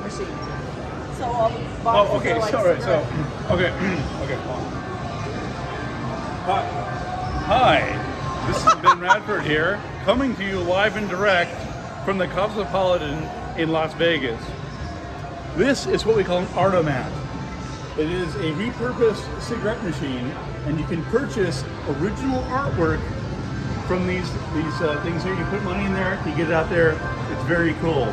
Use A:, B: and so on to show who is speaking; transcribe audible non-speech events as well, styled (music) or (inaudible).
A: machine. So all the boxes
B: Oh, okay,
A: are like
B: sorry. So, okay, (clears throat) okay. Hi, hi. This is Ben Radford here, coming to you live and direct from the Cosmopolitan in Las Vegas. This is what we call an Artomat. It is a repurposed cigarette machine, and you can purchase original artwork from these these uh, things here. You put money in there, you get it out there. It's very cool.